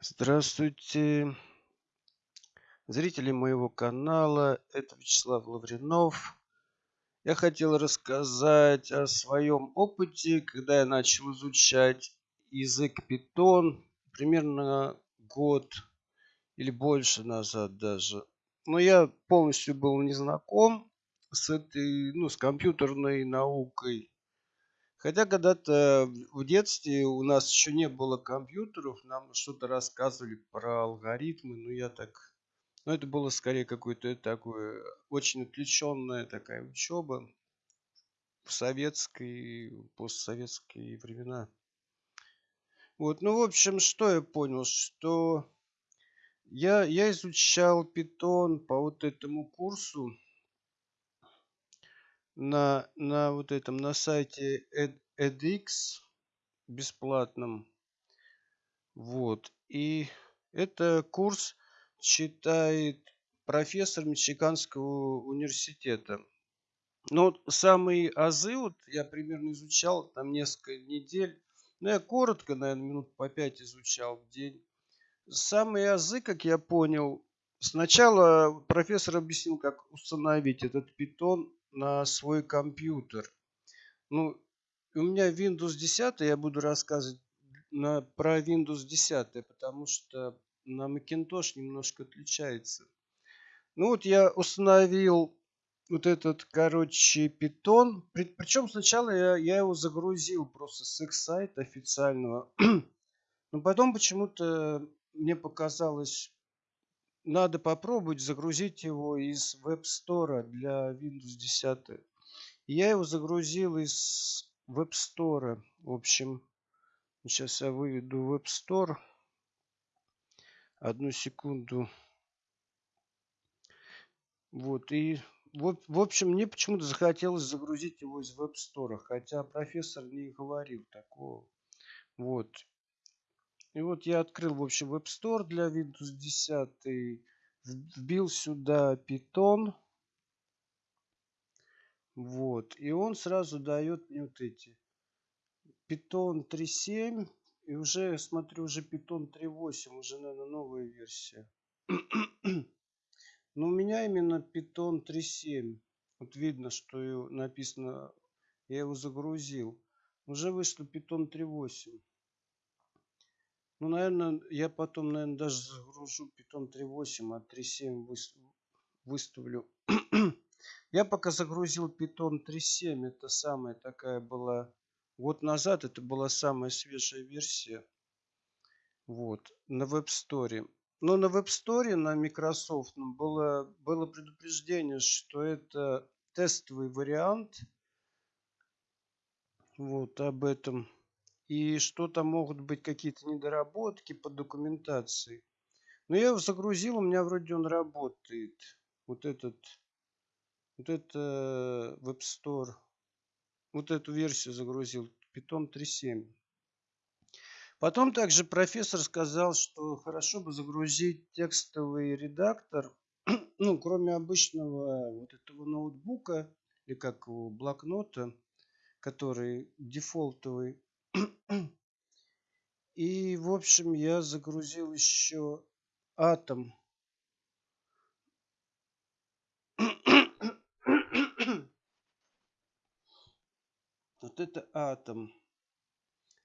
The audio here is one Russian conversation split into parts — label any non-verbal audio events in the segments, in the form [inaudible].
Здравствуйте, зрители моего канала. Это Вячеслав Лавринов. Я хотел рассказать о своем опыте, когда я начал изучать язык Python примерно год или больше назад даже. Но я полностью был не знаком с этой, ну, с компьютерной наукой. Хотя когда-то в детстве у нас еще не было компьютеров, нам что-то рассказывали про алгоритмы, но я так... Ну, это было скорее какое-то такое, очень отвлеченная такая учеба в советской, постсоветские времена. Вот, ну, в общем, что я понял, что я, я изучал питон по вот этому курсу, на, на вот этом, на сайте Ed, edX бесплатном. Вот. И это курс читает профессор Мичиганского университета. Но самые азы, вот я примерно изучал там несколько недель. Ну, я коротко, наверное, минут по пять изучал в день. Самые азы, как я понял, сначала профессор объяснил, как установить этот питон на свой компьютер. Ну, у меня Windows 10, я буду рассказывать на, про Windows 10, потому что на Macintosh немножко отличается. Ну вот я установил вот этот, короче, Python. Причем сначала я, я его загрузил просто с их сайта официального. [clears throat] Но потом почему-то мне показалось надо попробовать загрузить его из Web Store для Windows 10. Я его загрузил из Web Store. В общем, сейчас я выведу Web Store. Одну секунду. Вот, и в, в общем, мне почему-то захотелось загрузить его из Store, хотя профессор не говорил такого. Вот, и вот я открыл, в общем, Web Store для Windows 10. Вбил сюда Python. Вот. И он сразу дает мне вот эти. Python 3.7. И уже, смотрю, уже Python 3.8. Уже, наверное, новая версия. [clears throat] Но у меня именно Python 3.7. Вот видно, что написано, я его загрузил. Уже вышло Python 3.8. Ну, наверное, я потом, наверное, даже загружу Python 3.8, а 3.7 выставлю. [clears throat] я пока загрузил Python 3.7, это самая такая была, год назад это была самая свежая версия. Вот, на Web Store. Но на Web Store, на Microsoft было, было предупреждение, что это тестовый вариант. Вот об этом и что-то могут быть какие-то недоработки по документации. Но я его загрузил, у меня вроде он работает. Вот этот, вот это Web Store, вот эту версию загрузил, Python 3.7. Потом также профессор сказал, что хорошо бы загрузить текстовый редактор, [clears throat] ну, кроме обычного вот этого ноутбука, или как его, блокнота, который дефолтовый, и, в общем, я загрузил еще атом. Вот это атом.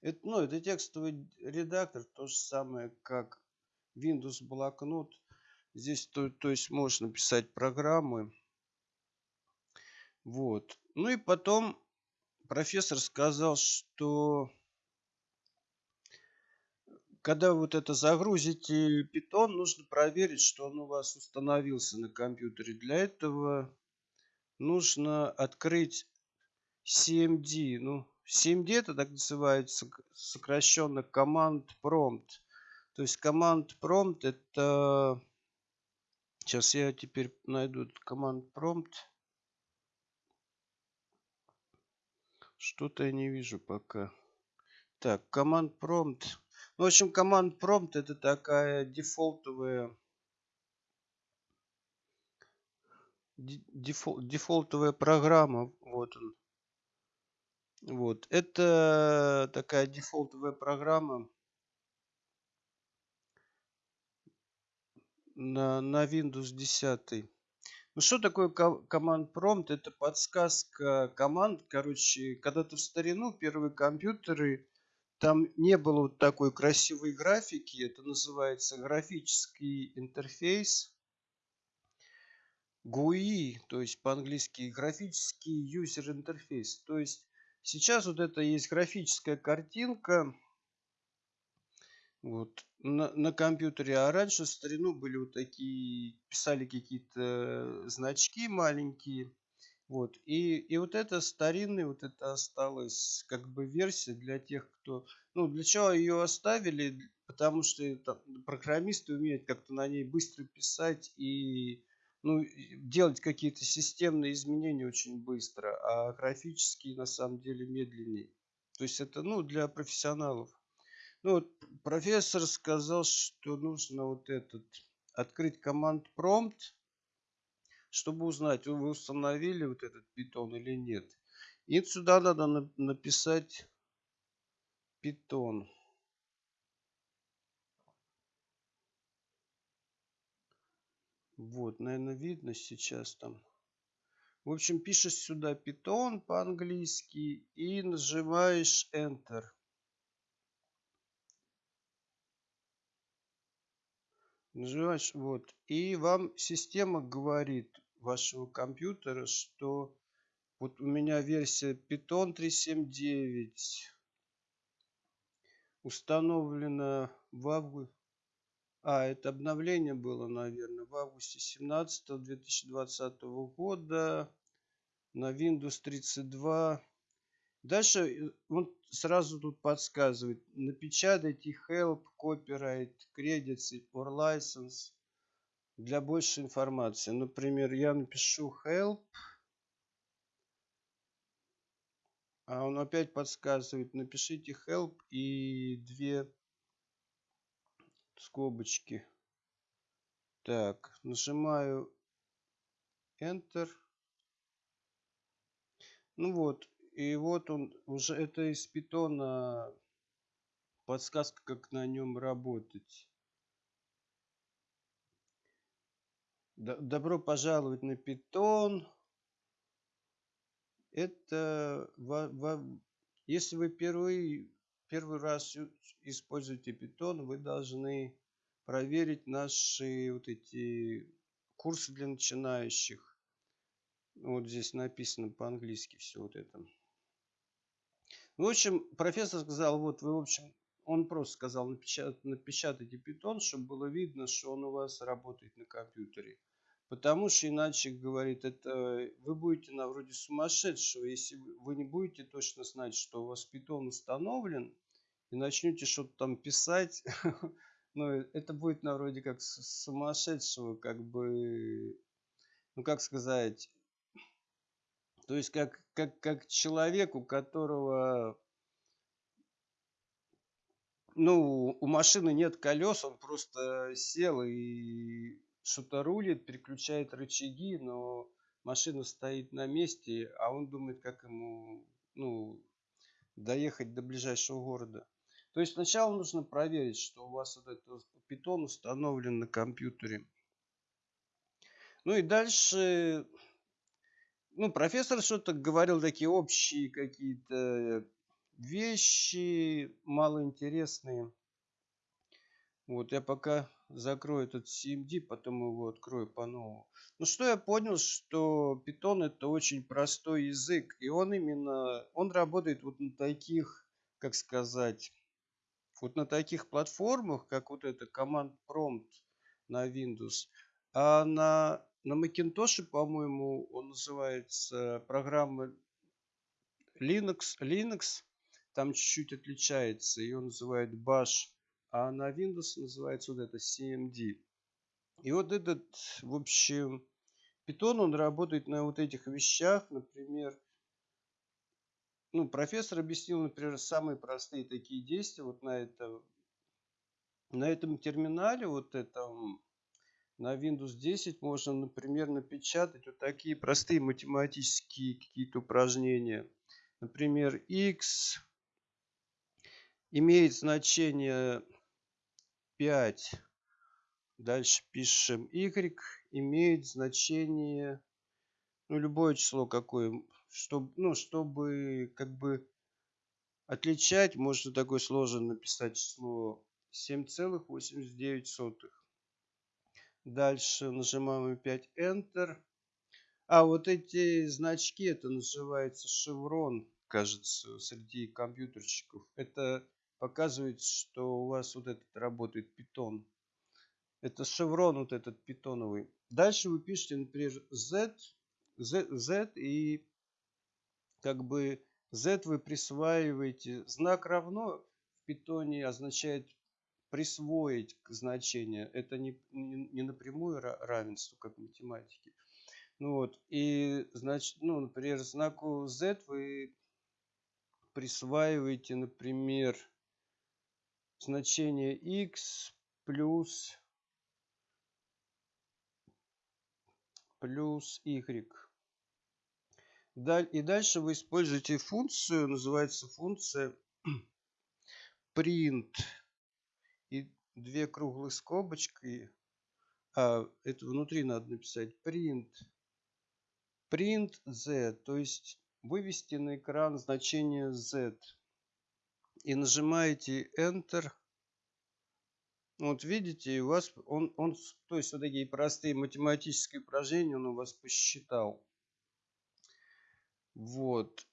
Это, ну, это текстовый редактор, то же самое, как Windows блокнот. Здесь, то, то есть, можно писать программы. Вот. Ну и потом профессор сказал, что когда вот это загрузите Python, нужно проверить, что он у вас установился на компьютере. Для этого нужно открыть CMD. Ну, CMD это так называется сокращенно Command Prompt. То есть Command Prompt это... Сейчас я теперь найду Command Prompt. Что-то я не вижу пока. Так, Command Prompt. Ну, в общем, Command Prompt это такая дефолтовая дефол, дефолтовая программа. Вот он. Вот. Это такая дефолтовая программа. на, на Windows 10. Ну что такое команд промпт? Это подсказка команд. Короче, когда-то в старину первые компьютеры, там не было вот такой красивой графики. Это называется графический интерфейс. GUI, то есть по-английски графический user интерфейс. То есть сейчас вот это есть графическая картинка вот на, на компьютере. А раньше в старину были вот такие, писали какие-то значки маленькие. Вот. И, и вот это старинный, вот это осталось как бы версия для тех, кто... Ну, для чего ее оставили? Потому что это, программисты умеют как-то на ней быстро писать и ну, делать какие-то системные изменения очень быстро, а графические на самом деле медленнее. То есть это ну, для профессионалов. Ну, вот профессор сказал, что нужно вот этот открыть команд prompt, чтобы узнать, вы установили вот этот питон или нет. И сюда надо написать питон. Вот, наверное, видно сейчас там. В общем, пишешь сюда Python по-английски и нажимаешь Enter. Нажимаешь, вот. И вам система говорит вашего компьютера, что вот у меня версия Python 3.7.9 установлена в августе а, это обновление было, наверное, в августе 17 2020 года на Windows 32. Дальше э, он сразу тут подсказывает. Напечатайте help, copyright, credits or license для большей информации. Например, я напишу help. А он опять подсказывает. Напишите help и две скобочки. Так, нажимаю Enter. Ну вот, и вот он уже это из питона подсказка, как на нем работать. Добро пожаловать на питон. Это если вы впервые первый раз используете питон, вы должны проверить наши вот эти курсы для начинающих. Вот здесь написано по-английски все вот это. В общем, профессор сказал, вот вы, в общем, он просто сказал, напечат, напечатайте питон, чтобы было видно, что он у вас работает на компьютере. Потому что, иначе, говорит, это вы будете на вроде сумасшедшего, если вы не будете точно знать, что у вас питон установлен, и начнете что-то там писать, [laughs] ну, это будет на вроде как сумасшедшего, как бы, ну, как сказать, то есть как, как, как человек, у которого, ну, у машины нет колес, он просто сел и что-то рулит, переключает рычаги, но машина стоит на месте, а он думает, как ему, ну, доехать до ближайшего города. То есть сначала нужно проверить, что у вас вот этот питон установлен на компьютере. Ну и дальше, ну, профессор что-то говорил, такие общие какие-то вещи, малоинтересные. Вот, я пока закрою этот CMD, потом его открою по-новому. Ну, что я понял, что Python это очень простой язык, и он именно, он работает вот на таких, как сказать, вот на таких платформах, как вот это Command Prompt на Windows, а на, на Macintosh, по-моему, он называется программа Linux, Linux, там чуть-чуть отличается, ее называют Bash, а на Windows называется вот это CMD. И вот этот, в общем, Python, он работает на вот этих вещах, например, ну, профессор объяснил, например, самые простые такие действия вот на этом, на этом терминале, вот этом, на Windows 10 можно, например, напечатать вот такие простые математические какие-то упражнения. Например, x имеет значение 5, Дальше пишем y имеет значение, ну, любое число какое, чтобы, ну, чтобы как бы отличать, можно такое сложно написать число 7,89. Дальше нажимаем опять Enter. А вот эти значки, это называется шеврон, кажется, среди компьютерщиков. Это показывает, что у вас вот этот работает питон. Это шеврон вот этот питоновый. Дальше вы пишете, например, Z, Z, Z и как бы Z вы присваиваете. Знак равно в питоне означает присвоить значение. Это не, не, не напрямую равенство, как в математике. Ну вот, и, значит, ну, например, знаку Z вы присваиваете, например, значение x плюс плюс y. И дальше вы используете функцию, называется функция [clears throat] print и две круглые скобочки. А, это внутри надо написать print. Print z, то есть вывести на экран значение z. И нажимаете Enter. Вот видите, у вас он, он, то есть вот такие простые математические упражнения он у вас посчитал. Вот.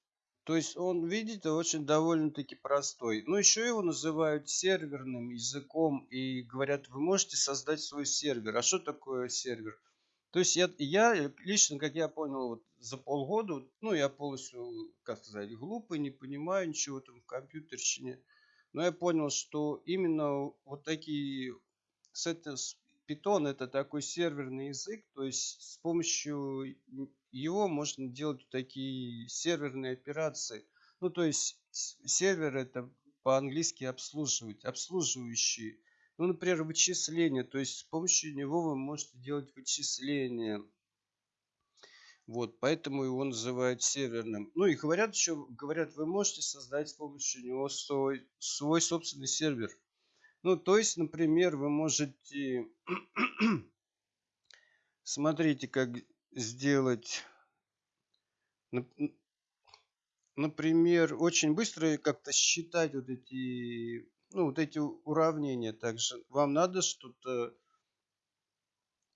То есть он, видите, очень довольно-таки простой. Но еще его называют серверным языком и говорят, вы можете создать свой сервер. А что такое сервер? То есть я, я лично, как я понял, вот за полгода, ну я полностью, как сказать, глупый, не понимаю ничего там в компьютерщине. Но я понял, что именно вот такие, с это, Python это такой серверный язык, то есть с помощью его можно делать такие серверные операции. Ну, то есть сервер это по-английски обслуживать, обслуживающий. Ну, например, вычисления, то есть с помощью него вы можете делать вычисления. Вот, поэтому его называют серверным. Ну и говорят еще, говорят, вы можете создать с помощью него свой, свой собственный сервер. Ну, то есть, например, вы можете... [clears throat] Смотрите, как сделать... Например, очень быстро как-то считать вот эти, ну, вот эти уравнения. Также вам надо что-то,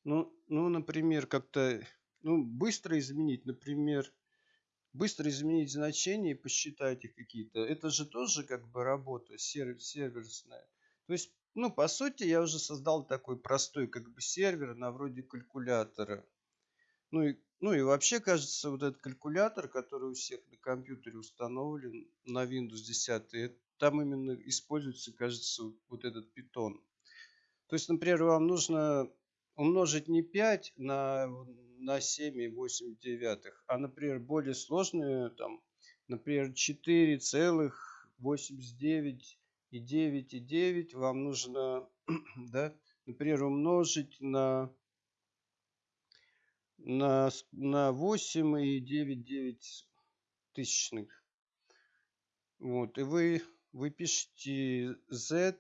ну, ну, например, как-то, ну, быстро изменить. Например, быстро изменить значения и посчитать их какие-то. Это же тоже как бы работа сервер, серверная. То есть, ну, по сути, я уже создал такой простой как бы сервер на вроде калькулятора. Ну и, ну и вообще, кажется, вот этот калькулятор, который у всех на компьютере установлен на Windows 10, там именно используется, кажется, вот этот питон. То есть, например, вам нужно умножить не 5 на, на 7,8 девятых, а, например, более сложную, там, например, 4,89 и 9 и 9 вам нужно, [clears throat] да, например, умножить на, на, на 8 и 9 9 тысячных. Вот, и вы, вы пишете z.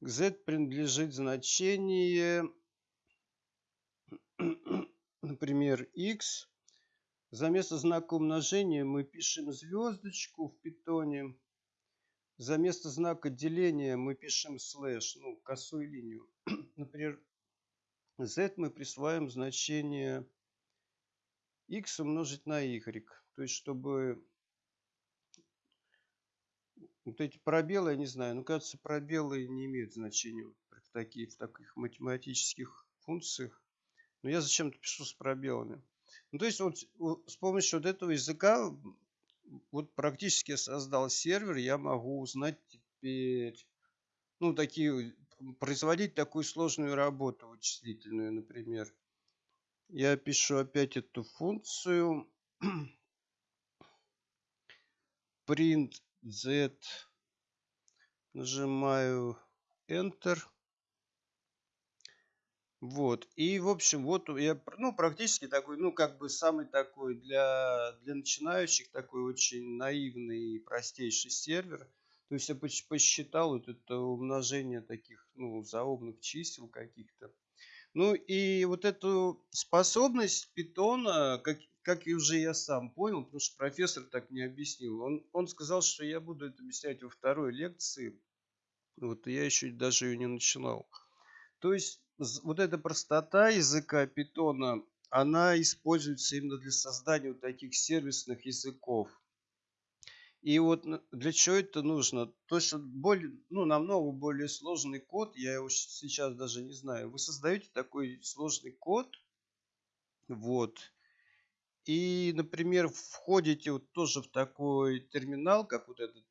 К z принадлежит значение, [clears throat] например, x. За место знака умножения мы пишем звездочку в питоне. За место знака деления мы пишем слэш, ну, косую линию. [clears throat] Например, z мы присваиваем значение x умножить на y. То есть, чтобы вот эти пробелы, я не знаю, ну, кажется, пробелы не имеют значения в, таких, в таких математических функциях. Но я зачем-то пишу с пробелами. Ну, то есть, вот с помощью вот этого языка вот практически я создал сервер, я могу узнать теперь, ну, такие, производить такую сложную работу вычислительную, например. Я пишу опять эту функцию [clears throat] print z, нажимаю Enter. Вот. И, в общем, вот я, ну, практически такой, ну, как бы самый такой для, для начинающих такой очень наивный и простейший сервер. То есть я посчитал вот это умножение таких, ну, заумных чисел каких-то. Ну и вот эту способность питона, как, как и уже я сам понял, потому что профессор так не объяснил. Он, он сказал, что я буду это объяснять во второй лекции. Вот я еще даже ее не начинал. То есть вот эта простота языка питона, она используется именно для создания вот таких сервисных языков. И вот для чего это нужно? То, что более, ну, намного более сложный код, я его сейчас даже не знаю. Вы создаете такой сложный код, вот, и, например, входите вот тоже в такой терминал, как вот этот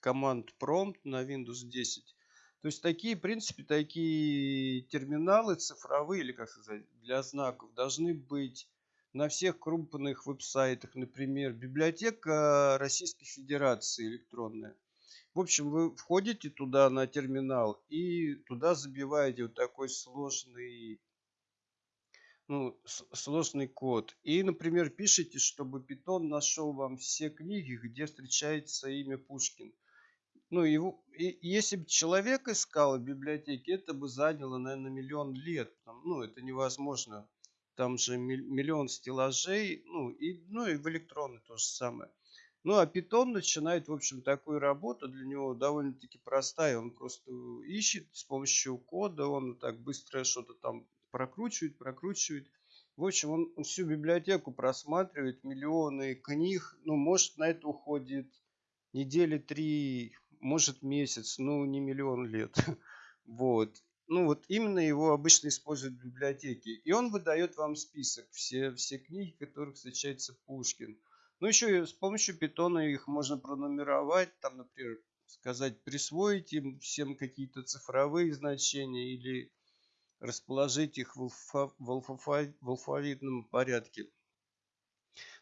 команд prompt на Windows 10. То есть такие, в принципе, такие терминалы цифровые, или как сказать, для знаков должны быть на всех крупных веб-сайтах, например, библиотека Российской Федерации электронная. В общем, вы входите туда на терминал и туда забиваете вот такой сложный, ну, сложный код. И, например, пишите, чтобы Python нашел вам все книги, где встречается имя Пушкин. Ну, его, и, если бы человек искал в библиотеке, это бы заняло, наверное, миллион лет. Ну, это невозможно там же миллион стеллажей, ну и, ну и в электронной то же самое. Ну а Python начинает, в общем, такую работу, для него довольно-таки простая, он просто ищет с помощью кода, он так быстро что-то там прокручивает, прокручивает. В общем, он всю библиотеку просматривает, миллионы книг, ну, может, на это уходит недели три, может, месяц, ну, не миллион лет. [laughs] Вот ну вот именно его обычно используют в библиотеке. И он выдает вам список, все, все книги, в которых встречается Пушкин. Ну еще с помощью питона их можно пронумеровать, там, например, сказать, присвоить им всем какие-то цифровые значения или расположить их в, алфа, в, алфа, в алфавитном порядке.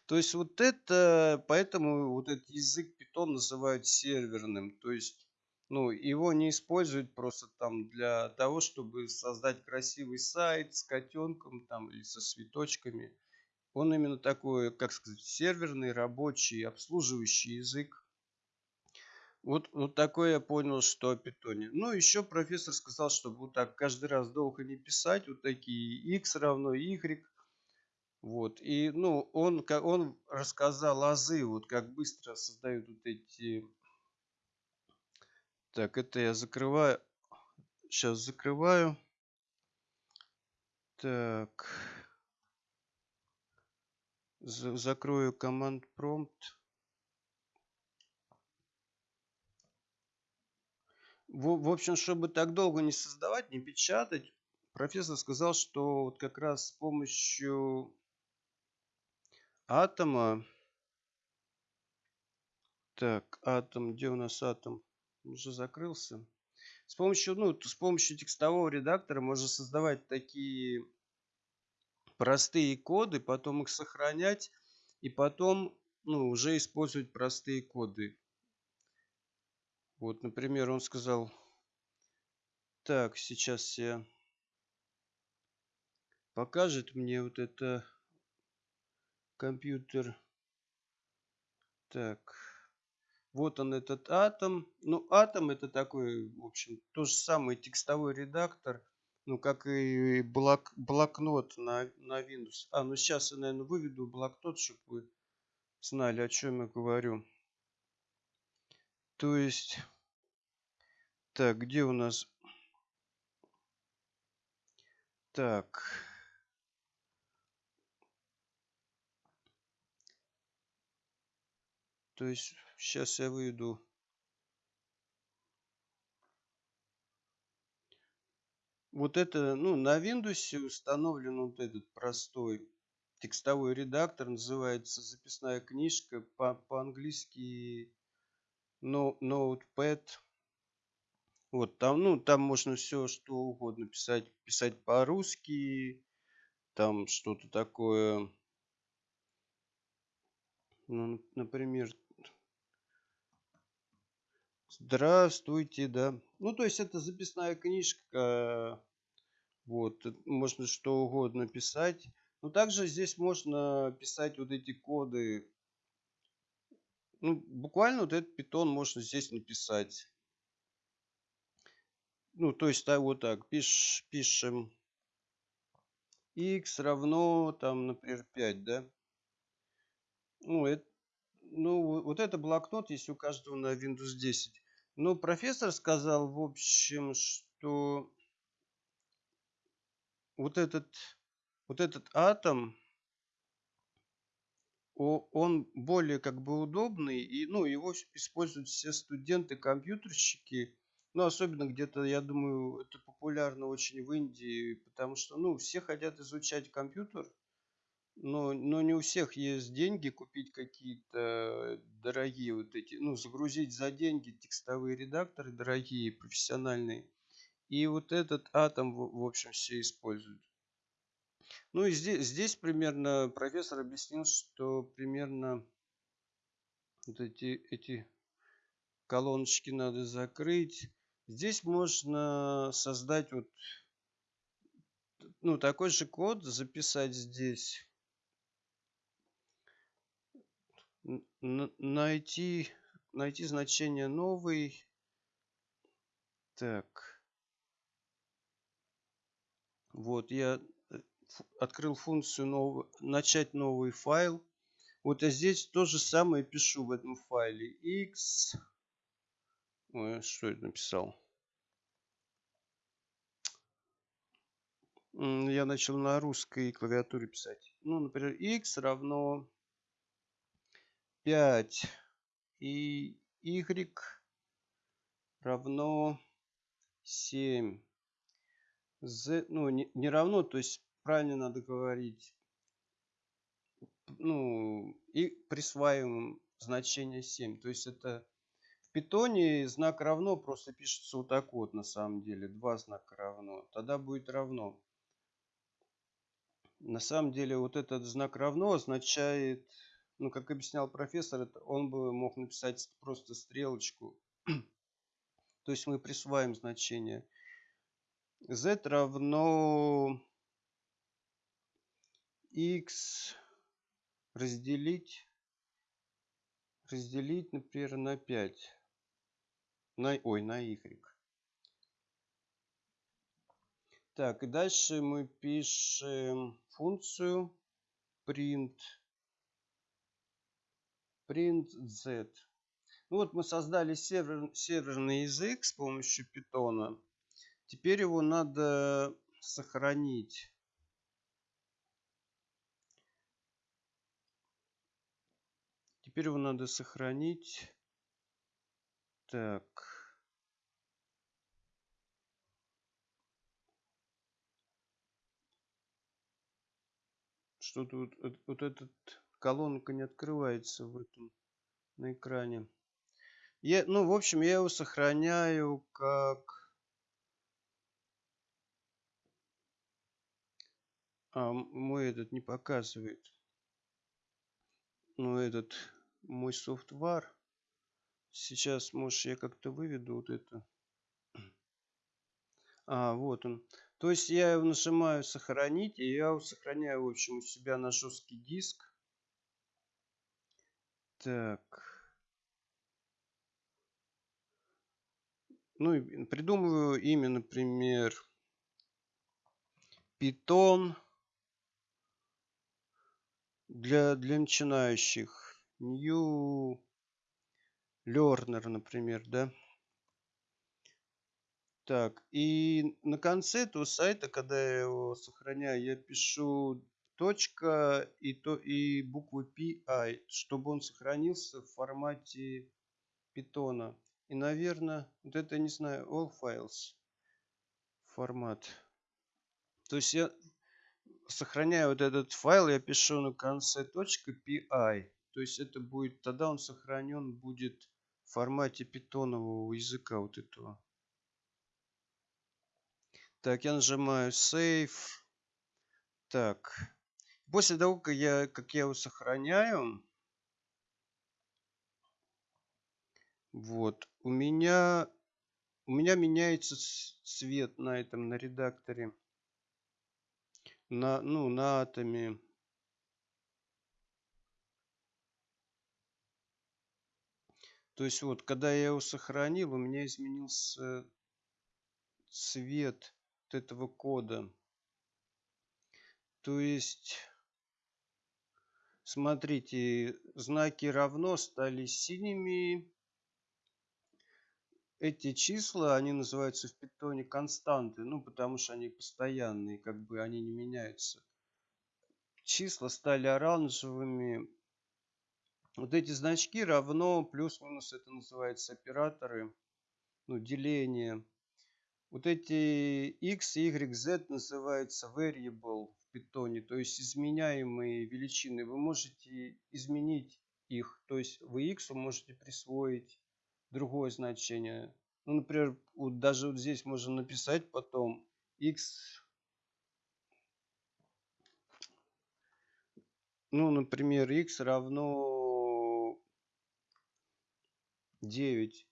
То есть вот это, поэтому вот этот язык питон называют серверным. То есть ну, его не используют просто там для того, чтобы создать красивый сайт с котенком там или со цветочками. Он именно такой, как сказать, серверный, рабочий, обслуживающий язык. Вот, вот такое я понял, что о питоне. Ну, еще профессор сказал, чтобы вот так каждый раз долго не писать, вот такие x равно y. Вот, и, ну, он, он рассказал азы, вот как быстро создают вот эти так, это я закрываю. Сейчас закрываю. Так. Закрою команд prompt. В, в общем, чтобы так долго не создавать, не печатать, профессор сказал, что вот как раз с помощью атома, так, атом, где у нас атом? уже закрылся. С помощью, ну, с помощью текстового редактора можно создавать такие простые коды, потом их сохранять и потом ну, уже использовать простые коды. Вот, например, он сказал, так, сейчас я покажет мне вот это компьютер. Так. Вот он этот атом. Ну, атом это такой, в общем, то же самый текстовой редактор, ну, как и блок, блокнот на, на Windows. А, ну сейчас я, наверное, выведу блокнот, чтобы вы знали, о чем я говорю. То есть, так, где у нас... Так... То есть сейчас я выйду. Вот это, ну, на Windows установлен вот этот простой текстовой редактор, называется записная книжка, по-английски по no, Notepad. Вот там, ну, там можно все что угодно писать, писать по-русски, там что-то такое, ну, например, Здравствуйте, да. Ну, то есть это записная книжка. Вот, можно что угодно писать. Но также здесь можно писать вот эти коды. Ну, буквально вот этот питон можно здесь написать. Ну, то есть, да, вот так, пиш, пишем x равно, там, например, 5, да? Ну, это, ну, вот это блокнот есть у каждого на Windows 10. Но профессор сказал, в общем, что вот этот, вот этот атом, он более как бы удобный, и ну, его используют все студенты-компьютерщики, ну, особенно где-то, я думаю, это популярно очень в Индии, потому что, ну, все хотят изучать компьютер, но, но не у всех есть деньги купить какие-то дорогие вот эти, ну, загрузить за деньги текстовые редакторы дорогие, профессиональные. И вот этот атом, в общем, все используют. Ну и здесь, здесь примерно профессор объяснил, что примерно вот эти, эти колоночки надо закрыть. Здесь можно создать вот ну, такой же код, записать здесь. Найти, найти значение новый. Так. Вот, я э, открыл функцию нового, начать новый файл. Вот я здесь то же самое пишу в этом файле. x. Ой, что я написал? Я начал на русской клавиатуре писать. Ну, например, x равно 5 и y равно 7 z, ну, не, не равно, то есть правильно надо говорить, ну, и присваиваем значение 7. То есть это питоне знак равно просто пишется вот так вот на самом деле. Два знака равно. Тогда будет равно. На самом деле вот этот знак равно означает, ну, как объяснял профессор, он бы мог написать просто стрелочку. То есть мы присваиваем значение z равно x разделить разделить например на 5 на ой на y так и дальше мы пишем функцию print print z ну вот мы создали сервер, серверный язык с помощью питона Теперь его надо сохранить. Теперь его надо сохранить. Так. Что-то вот, вот, вот этот колонка не открывается в этом на экране. Я, ну, в общем, я его сохраняю как А, мой этот не показывает. Ну, этот мой софтвар. Сейчас, может, я как-то выведу вот это. А, вот он. То есть я его нажимаю сохранить, и я его сохраняю, в общем, у себя на жесткий диск. Так. Ну, придумываю имя, например, Python для, для начинающих. New Learner, например, да. Так, и на конце этого сайта, когда я его сохраняю, я пишу точка и, то, и буквы PI, чтобы он сохранился в формате питона. И, наверное, вот это, не знаю, all files формат. То есть я сохраняю вот этот файл, я пишу на конце .py. То есть это будет, тогда он сохранен будет формате питонового языка вот этого. Так, я нажимаю Save. Так. После того, как я, как я его сохраняю, вот, у меня, у меня меняется цвет на этом, на редакторе на, ну, на атоме То есть вот, когда я его сохранил, у меня изменился цвет вот этого кода. То есть, смотрите, знаки равно стали синими. Эти числа, они называются в питоне константы, ну, потому что они постоянные, как бы они не меняются. Числа стали оранжевыми, вот эти значки равно, плюс-минус, это называется операторы, ну, деление. Вот эти x, y, z называются variable в питоне, то есть изменяемые величины. Вы можете изменить их, то есть вы x можете присвоить другое значение. Ну, например, вот даже вот здесь можно написать потом x, ну, например, x равно 9.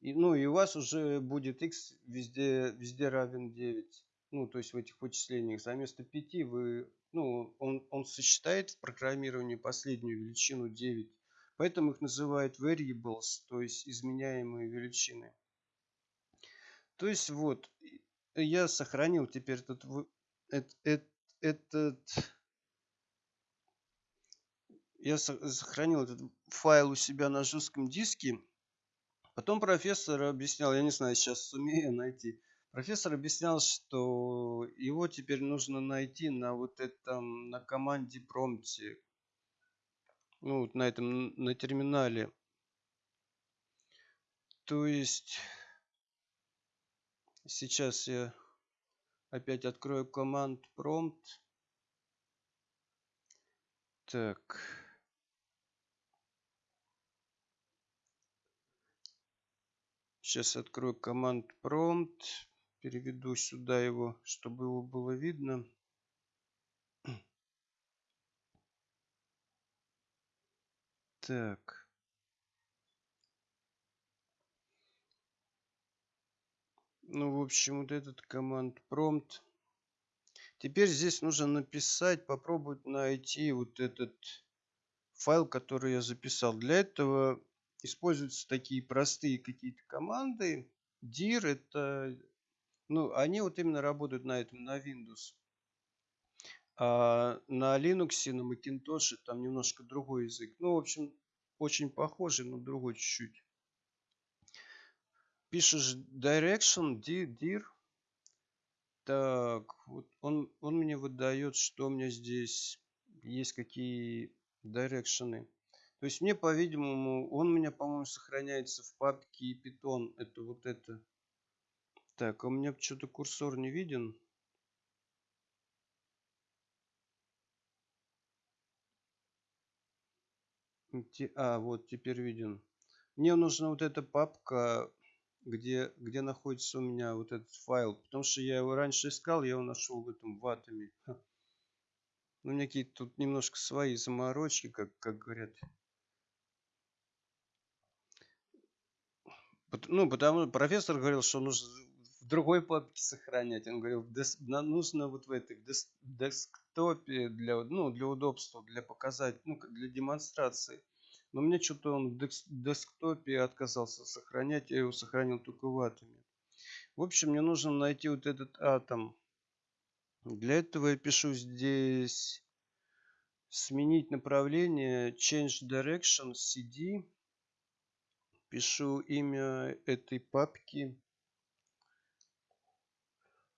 И, ну и у вас уже будет x везде, везде равен 9. Ну, то есть в этих вычислениях. За место 5 вы, ну, он, он сочетает в программировании последнюю величину 9. Поэтому их называют variables, то есть изменяемые величины. То есть вот, я сохранил теперь этот, этот, этот, я сохранил этот файл у себя на жестком диске. Потом профессор объяснял, я не знаю, сейчас сумею найти. Профессор объяснял, что его теперь нужно найти на вот этом, на команде промпте. Ну, вот на этом, на терминале. То есть, сейчас я опять открою команд prompt. Так. Сейчас открою команд prompt. Переведу сюда его, чтобы его было видно. [clears throat] Так. Ну, в общем, вот этот команд prompt. Теперь здесь нужно написать, попробовать найти вот этот файл, который я записал. Для этого используются такие простые какие-то команды. dir это, ну, они вот именно работают на этом, на Windows. А на Linux, на Macintosh там немножко другой язык. Ну, в общем, очень похожий, но другой чуть-чуть. Пишешь direction, dir. Так, вот он, он мне выдает, что у меня здесь есть какие дирекшены. То есть мне, по-видимому, он у меня, по-моему, сохраняется в папке Python. Это вот это. Так, а у меня что-то курсор не виден. А, вот, теперь виден. Мне нужна вот эта папка, где, где находится у меня вот этот файл. Потому что я его раньше искал, я его нашел в этом в атоме. Ну, у меня какие-то тут немножко свои заморочки, как, как говорят. Ну, потому профессор говорил, что нужно в другой папке сохранять. Он говорил, нужно вот в этой десктопе для, ну, для удобства, для показать, ну, для демонстрации. Но мне что-то он в десктопе отказался сохранять, я его сохранил только в атоме. В общем, мне нужно найти вот этот атом. Для этого я пишу здесь сменить направление, change direction, cd пишу имя этой папки.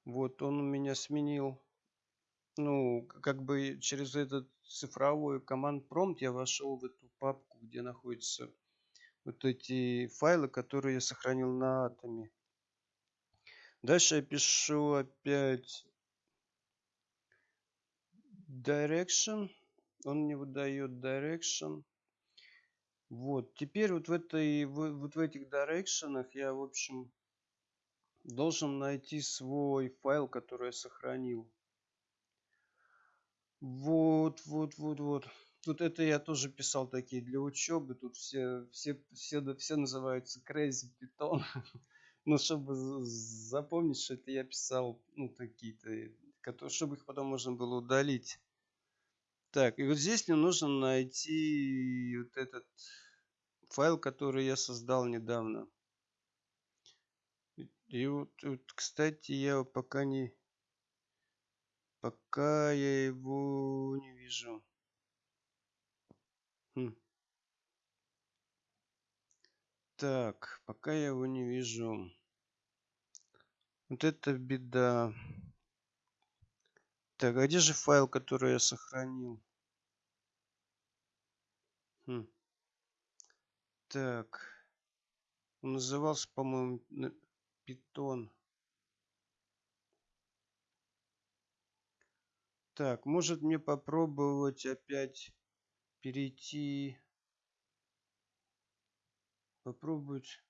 Вот он меня сменил. Ну, как бы через этот цифровой команд промпт я вошел в эту папку, где находятся вот эти файлы, которые я сохранил на атоме. Дальше я пишу опять direction. Он мне выдает direction. Вот, теперь вот в этой, вот в этих дирекшенах я, в общем, должен найти свой файл, который я сохранил. Вот, вот, вот, вот. Тут это я тоже писал такие для учебы. Тут все, все, все, все называются Crazy Python. [laughs] Ну, чтобы запомнить, что это я писал, ну, такие-то, чтобы их потом можно было удалить. Так, и вот здесь мне нужно найти вот этот файл, который я создал недавно. И вот, вот кстати, я пока не... Пока я его не вижу. Хм. Так, пока я его не вижу. Вот это беда. Так, а где же файл, который я сохранил? Хм. Так. Он назывался, по-моему, питон. Так, может мне попробовать опять перейти. Попробовать.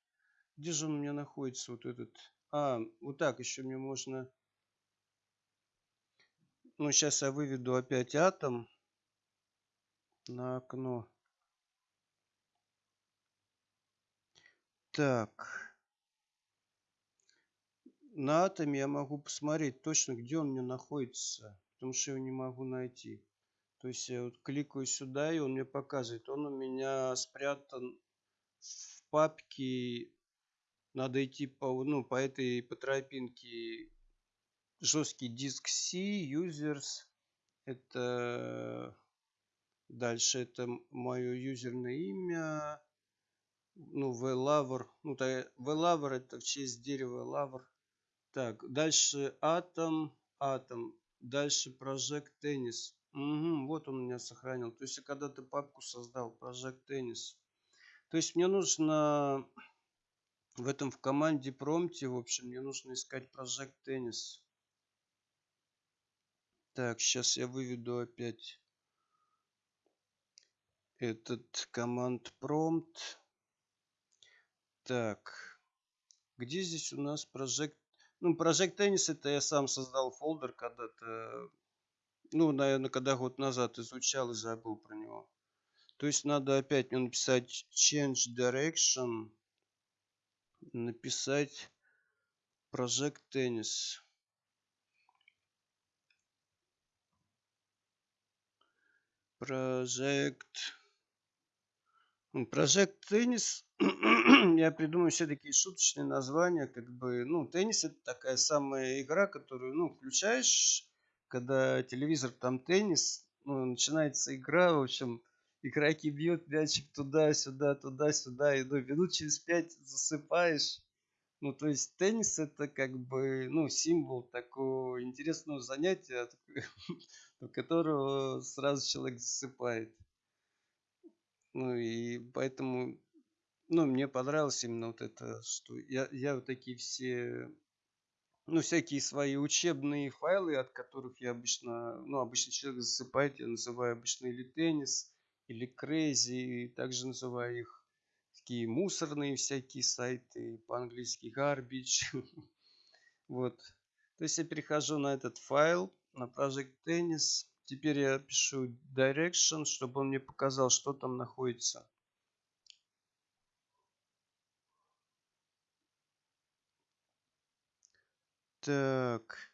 Где же он у меня находится, вот этот? А, вот так еще мне можно... Ну, сейчас я выведу опять атом на окно. Так. На атоме я могу посмотреть точно, где он мне находится. Потому что его не могу найти. То есть я вот кликаю сюда, и он мне показывает. Он у меня спрятан в папке. Надо идти по, ну, по этой по тропинке жесткий диск C, users. Это дальше это мое юзерное имя ну, VLaver, ну, VLaver это в честь дерева Лавр. Так, дальше Atom, Atom, дальше Project Tennis. Угу, вот он меня сохранил. То есть я когда-то папку создал, Project Tennis. То есть мне нужно в этом в команде промте, в общем, мне нужно искать Project Tennis. Так, сейчас я выведу опять этот команд prompt. Так, где здесь у нас Project? Ну, Project Tennis это я сам создал фолдер когда-то, ну, наверное, когда год назад изучал и забыл про него. То есть надо опять мне написать change direction, написать Project Tennis. Project Project Tennis [clears throat] я придумаю все такие шуточные названия, как бы, ну, теннис это такая самая игра, которую, ну, включаешь, когда телевизор там теннис, ну, начинается игра, в общем, игроки бьют мячик туда-сюда, туда-сюда, и ну, минут через пять засыпаешь. Ну, то есть теннис это как бы, ну, символ такого интересного занятия, у [laughs] которого сразу человек засыпает. Ну и поэтому ну, мне понравилось именно вот это, что я, я вот такие все, ну, всякие свои учебные файлы, от которых я обычно, ну, обычно человек засыпает, я называю обычно или теннис, или crazy, и также называю их такие мусорные всякие сайты, по-английски garbage. [laughs] Вот. То есть я перехожу на этот файл, на Project Tennis. Теперь я пишу direction, чтобы он мне показал, что там находится. Так.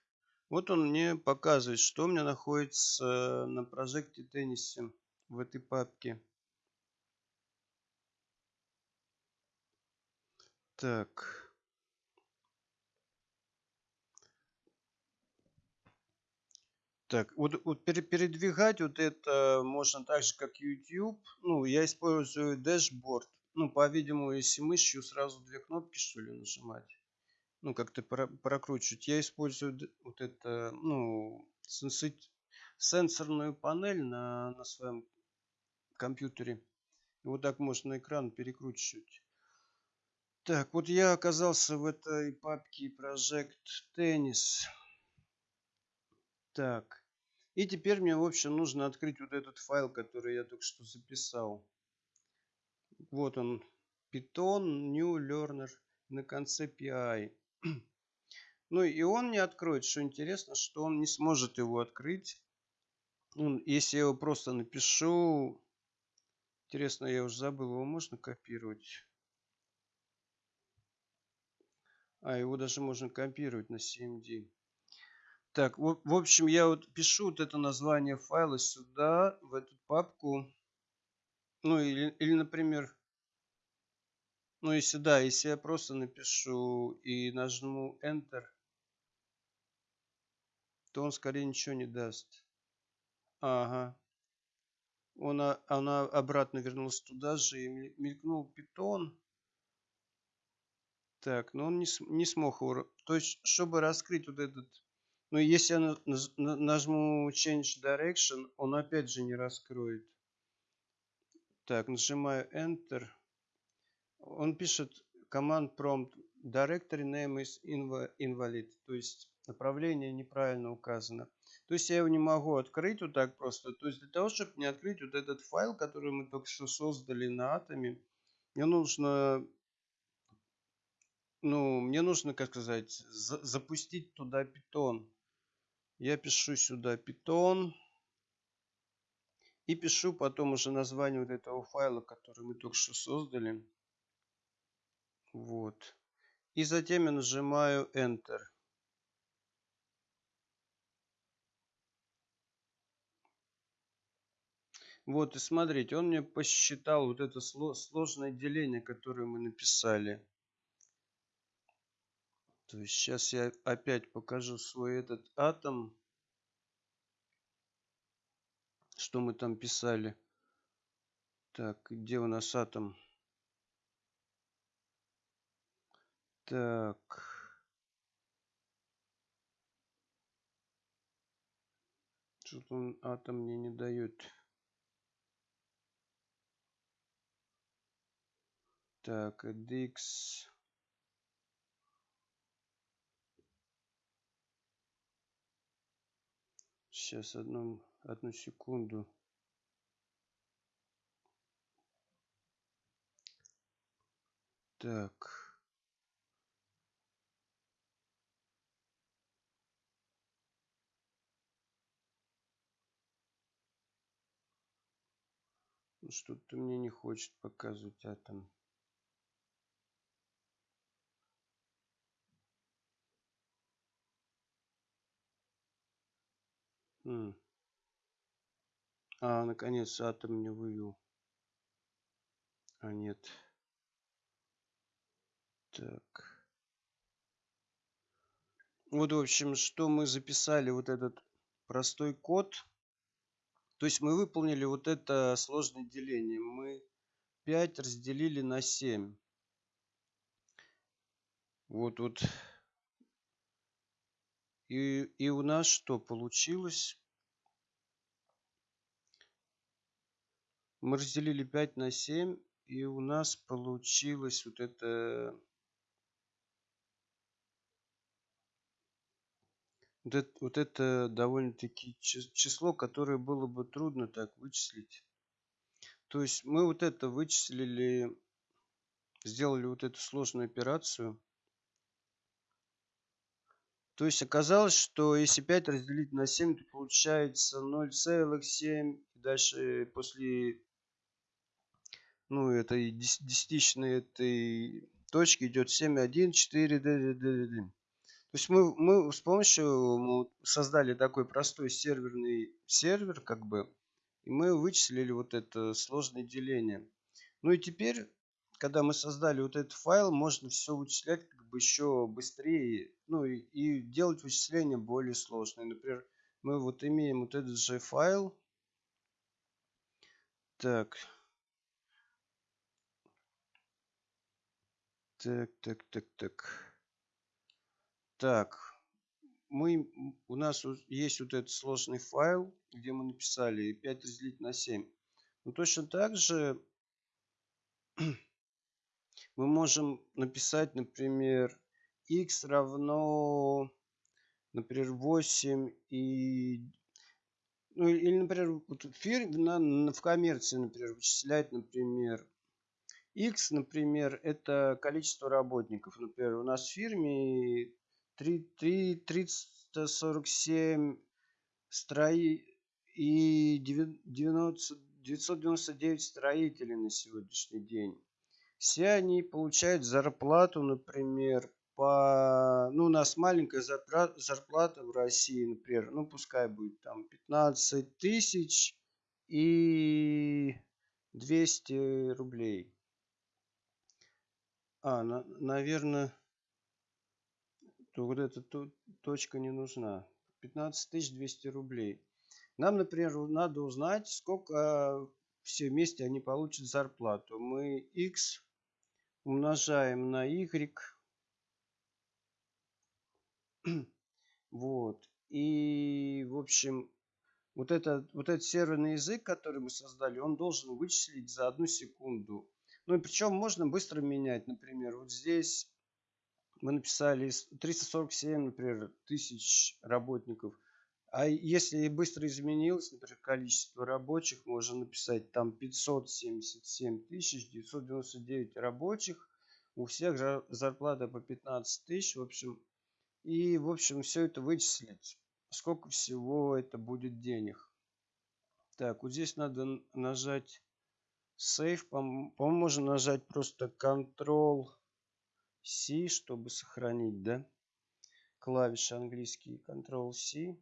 Вот он мне показывает, что у меня находится на прожекте теннисе в этой папке. Так. Так, вот, вот передвигать вот это можно так же, как YouTube. Ну, я использую дашборд. Ну, по-видимому, если мышью сразу две кнопки, что ли, нажимать ну, как-то прокручивать, я использую вот это, ну, сенсорную панель на, на своем компьютере. И вот так можно экран перекручивать. Так, вот я оказался в этой папке Project Tennis. Так. И теперь мне, в общем, нужно открыть вот этот файл, который я только что записал. Вот он. Python New Learner на конце PI. [clears throat] Ну и он не откроет, что интересно, что он не сможет его открыть. Ну, если я его просто напишу... Интересно, я уже забыл, его можно копировать? А, его даже можно копировать на CMD. Так, в, в общем, я вот пишу вот это название файла сюда, в эту папку. Ну, или, или например, Ну, если да, если я просто напишу и нажму Enter, то он скорее ничего не даст. Ага. Он, она обратно вернулась туда же и мелькнул питон. Так, но он не, не смог его... То есть, чтобы раскрыть вот этот... Ну, если я нажму Change Direction, он опять же не раскроет. Так, нажимаю Enter. Он пишет command prompt directory name is invalid. То есть, направление неправильно указано. То есть я его не могу открыть вот так просто. То есть для того, чтобы не открыть вот этот файл, который мы только что создали на атоме, мне нужно, ну, мне нужно, как сказать, за запустить туда питон. Я пишу сюда питон. И пишу потом уже название вот этого файла, который мы только что создали. Вот. И затем я нажимаю Enter. Вот, и смотрите, он мне посчитал вот это сложное деление, которое мы написали. То есть сейчас я опять покажу свой этот атом. Что мы там писали. Так, где у нас атом? Так. Что-то он атом мне не дает. Так, dx. Сейчас одну, одну секунду. Так. Ну, что-то мне не хочет показывать атом. М. А, наконец атом мне вывел. А нет. Так. Вот, в общем, что мы записали, вот этот простой код. То есть мы выполнили вот это сложное деление. Мы 5 разделили на 7. Вот, вот и, и у нас что получилось? Мы разделили 5 на 7, и у нас получилось вот это... Вот это, вот это довольно-таки число, которое было бы трудно так вычислить. То есть мы вот это вычислили, сделали вот эту сложную операцию. То есть оказалось, что если 5 разделить на 7, то получается 0,7. Дальше после ну, этой десятичной этой точки идет 7,1, 4, д, д, д, д. То есть мы, мы с помощью мы создали такой простой серверный сервер, как бы, и мы вычислили вот это сложное деление. Ну и теперь, когда мы создали вот этот файл, можно все вычислять еще быстрее, ну и, и делать вычисления более сложные. Например, мы вот имеем вот этот же файл. Так. Так, так, так, так. Так. Мы, у нас есть вот этот сложный файл, где мы написали 5 разделить на 7. Но точно так же мы можем написать, например, x равно, например, 8 и... Ну, или, например, вот в, фир, на, в коммерции, например, вычислять, например, x, например, это количество работников. Например, у нас в фирме 3, 3, 347 строи и 90, 999 строителей на сегодняшний день. Все они получают зарплату, например, по... Ну, у нас маленькая зарплата в России, например, ну, пускай будет там 15 тысяч и 200 рублей. А, на, наверное, то вот эта то, точка не нужна. 15 200 рублей. Нам, например, надо узнать, сколько все вместе они получат зарплату. Мы x умножаем на y. [clears throat] вот. И, в общем, вот этот, вот этот серверный язык, который мы создали, он должен вычислить за одну секунду. Ну и причем можно быстро менять. Например, вот здесь мы написали 347, например, тысяч работников. А если быстро изменилось, например, количество рабочих, можно написать там 577 тысяч 999 рабочих. У всех зарплата по 15 тысяч, в общем. И, в общем, все это вычислить. Сколько всего это будет денег. Так, вот здесь надо нажать Save. По-моему, можно нажать просто Ctrl C, чтобы сохранить, да? Клавиши английские Ctrl-C.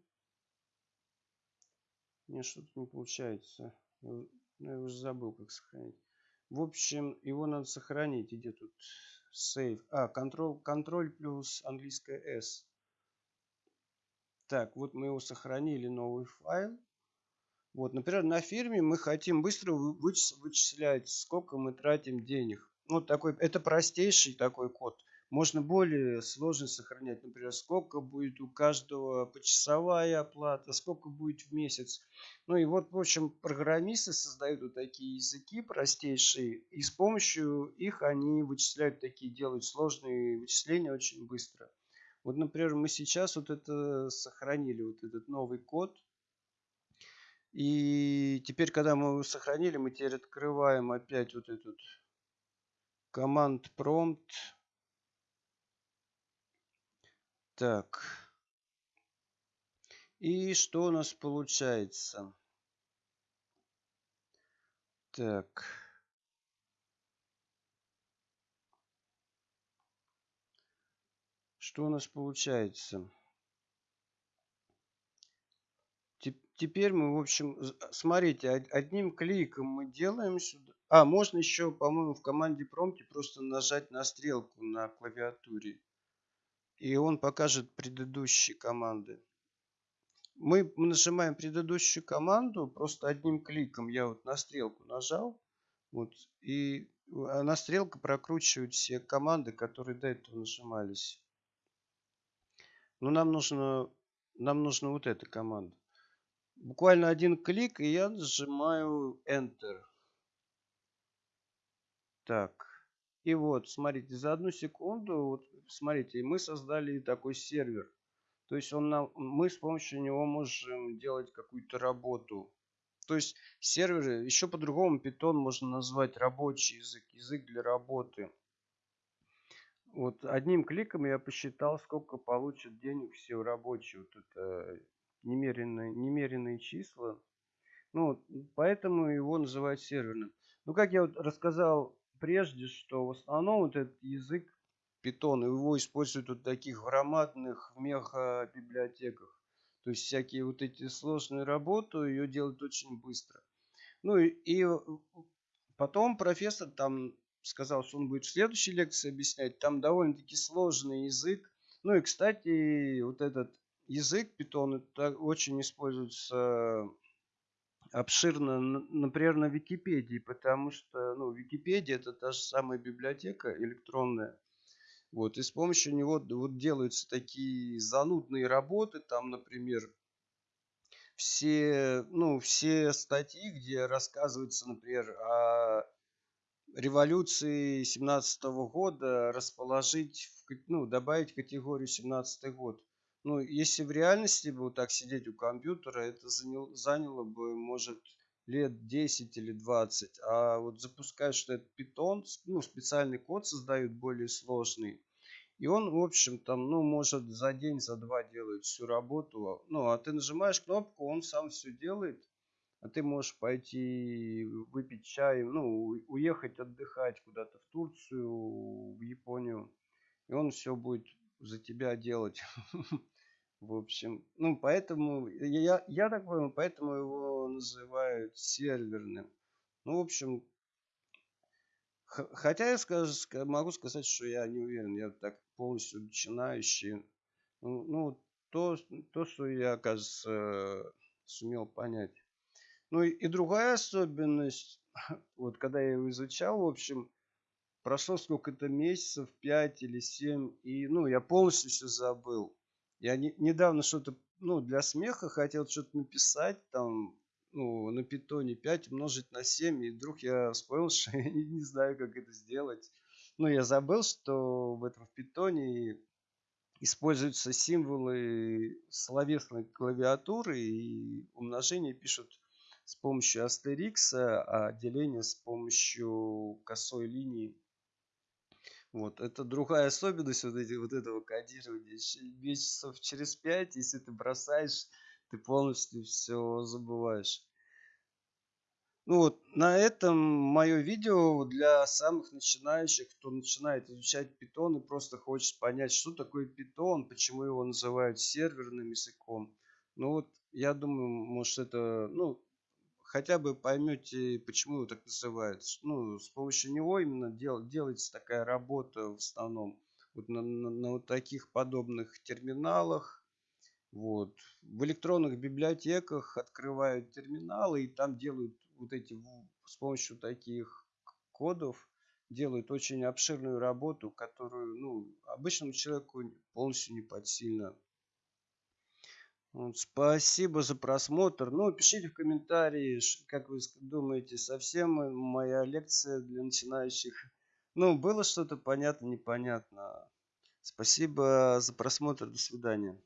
Мне что-то не получается. Ну, я уже забыл, как сохранить. В общем, его надо сохранить. Где тут Save? А, Ctrl, Ctrl плюс английская S. Так, вот мы его сохранили, новый файл. Вот, например, на фирме мы хотим быстро вычислять, сколько мы тратим денег. Вот такой, это простейший такой код. Можно более сложно сохранять, например, сколько будет у каждого почасовая оплата, сколько будет в месяц. Ну и вот, в общем, программисты создают вот такие языки простейшие, и с помощью их они вычисляют такие, делают сложные вычисления очень быстро. Вот, например, мы сейчас вот это сохранили, вот этот новый код. И теперь, когда мы его сохранили, мы теперь открываем опять вот этот команд prompt Так. И что у нас получается? Так. Что у нас получается? Теперь мы, в общем, смотрите, одним кликом мы делаем сюда. А, можно еще, по-моему, в команде промте просто нажать на стрелку на клавиатуре и он покажет предыдущие команды. Мы нажимаем предыдущую команду просто одним кликом. Я вот на стрелку нажал. Вот, и она стрелка прокручивает все команды, которые до этого нажимались. Но нам нужно, нам нужно вот эта команда. Буквально один клик, и я нажимаю Enter. Так. И вот, смотрите, за одну секунду, вот, смотрите, мы создали такой сервер. То есть он нам, мы с помощью него можем делать какую-то работу. То есть сервер, еще по-другому Python можно назвать рабочий язык, язык для работы. Вот одним кликом я посчитал, сколько получат денег все рабочие. Вот это немеренные, немеренные числа. Ну, поэтому его называют серверным. Ну, как я вот рассказал прежде, что в основном вот этот язык Python, его используют в таких громадных мега-библиотеках. То есть всякие вот эти сложные работы ее делают очень быстро. Ну и, и потом профессор там сказал, что он будет в следующей лекции объяснять. Там довольно-таки сложный язык. Ну и, кстати, вот этот язык Python это очень используется обширно, например, на Википедии, потому что ну, Википедия это та же самая библиотека электронная. Вот, и с помощью него вот делаются такие занудные работы, там, например, все, ну, все статьи, где рассказывается, например, о революции 17 года, расположить, в, ну, добавить категорию 17 год. Ну, если в реальности бы вот так сидеть у компьютера, это заняло, заняло бы, может, лет 10 или 20. А вот запускать, что это Python, ну, специальный код создают более сложный. И он, в общем, там, ну, может за день, за два делает всю работу. Ну, а ты нажимаешь кнопку, он сам все делает. А ты можешь пойти выпить чай, ну, уехать отдыхать куда-то в Турцию, в Японию. И он все будет за тебя делать. [laughs] В общем, ну, поэтому, я, я так понял, поэтому его называют серверным. Ну, в общем, хотя я скажу, могу сказать, что я не уверен, я так полностью начинающий. Ну, ну то, то, что я, кажется, сумел понять. Ну и, и другая особенность, [laughs] вот когда я его изучал, в общем, прошло сколько-то месяцев, 5 или 7, и, ну, я полностью все забыл. Я не, недавно что-то, ну, для смеха хотел что-то написать, там, ну, на питоне 5 умножить на 7, и вдруг я вспомнил, [laughs] что я не, знаю, как это сделать. Ну, я забыл, что в этом в питоне используются символы словесной клавиатуры, и умножение пишут с помощью астерикса, а деление с помощью косой линии. Вот, это другая особенность вот, эти, вот этого кодирования. Месяцев через пять, если ты бросаешь, ты полностью все забываешь. Ну вот, на этом мое видео для самых начинающих, кто начинает изучать Python и просто хочет понять, что такое Python, почему его называют серверным языком. Ну вот, я думаю, может это, ну, хотя бы поймете, почему его так называют. Ну, с помощью него именно дел, делается такая работа в основном вот на, на, на вот таких подобных терминалах. Вот. В электронных библиотеках открывают терминалы и там делают вот эти с помощью таких кодов делают очень обширную работу, которую ну, обычному человеку полностью не под сильно. Вот, спасибо за просмотр. Ну, пишите в комментарии, как вы думаете, совсем моя лекция для начинающих. Ну, было что-то понятно, непонятно. Спасибо за просмотр. До свидания.